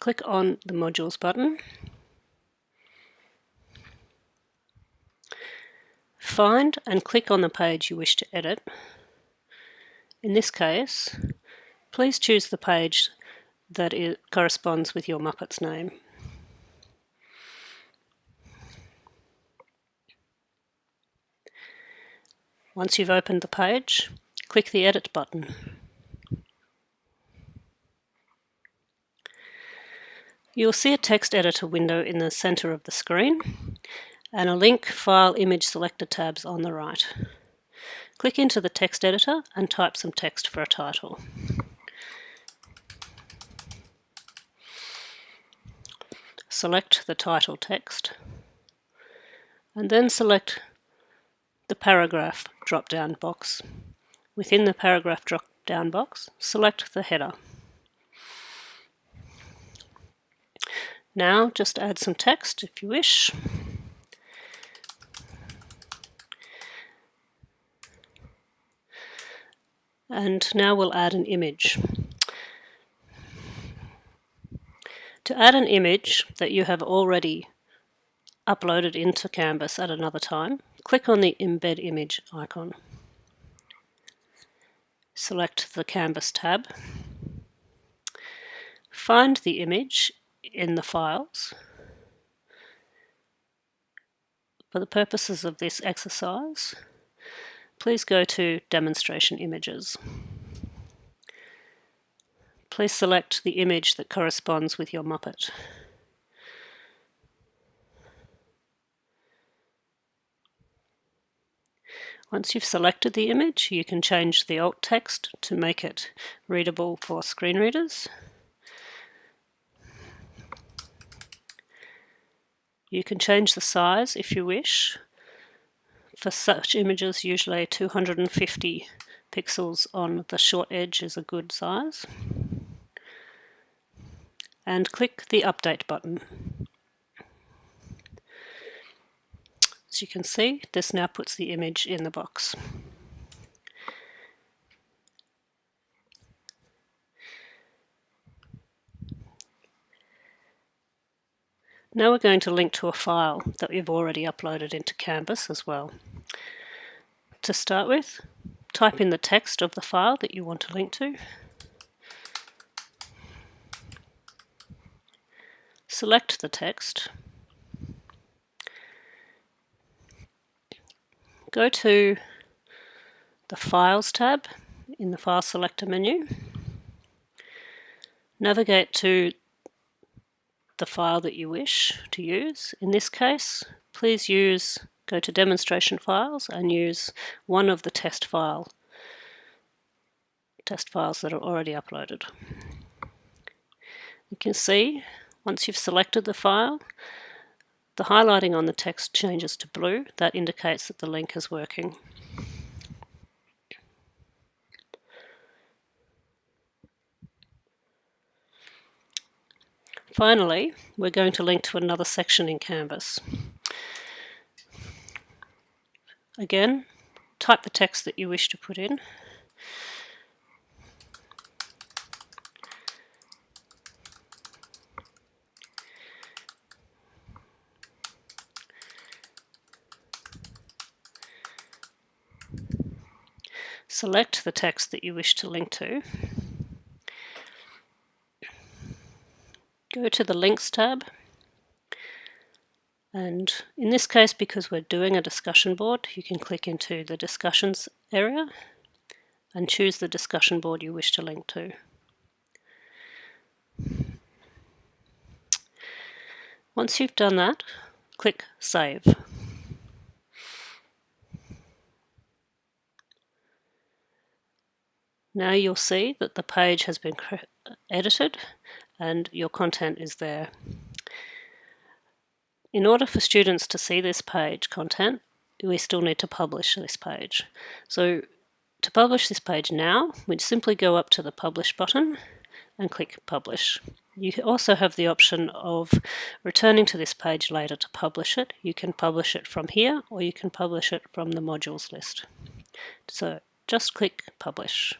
click on the Modules button. Find and click on the page you wish to edit. In this case, please choose the page that corresponds with your Muppet's name. Once you've opened the page, click the Edit button. You'll see a text editor window in the centre of the screen and a link File Image Selector tabs on the right. Click into the text editor and type some text for a title. Select the title text and then select the paragraph drop-down box. Within the paragraph drop-down box, select the header. Now just add some text if you wish. And now we'll add an image. To add an image that you have already uploaded into Canvas at another time, click on the Embed Image icon. Select the Canvas tab. Find the image in the files. For the purposes of this exercise, please go to Demonstration Images. Please select the image that corresponds with your Muppet. Once you've selected the image, you can change the alt text to make it readable for screen readers. You can change the size if you wish. For such images, usually 250 pixels on the short edge is a good size. And click the Update button. As you can see, this now puts the image in the box. Now we're going to link to a file that we've already uploaded into Canvas as well. To start with, type in the text of the file that you want to link to. Select the text. Go to the Files tab in the File Selector menu. Navigate to the file that you wish to use. In this case, please use go to demonstration files and use one of the test file test files that are already uploaded. You can see once you've selected the file the highlighting on the text changes to blue that indicates that the link is working. Finally, we're going to link to another section in Canvas. Again, type the text that you wish to put in. Select the text that you wish to link to go to the links tab and in this case because we're doing a discussion board you can click into the discussions area and choose the discussion board you wish to link to. Once you've done that, click Save. Now you'll see that the page has been edited and your content is there. In order for students to see this page content, we still need to publish this page. So to publish this page now, we'd simply go up to the Publish button and click Publish. You also have the option of returning to this page later to publish it. You can publish it from here or you can publish it from the modules list. So just click Publish.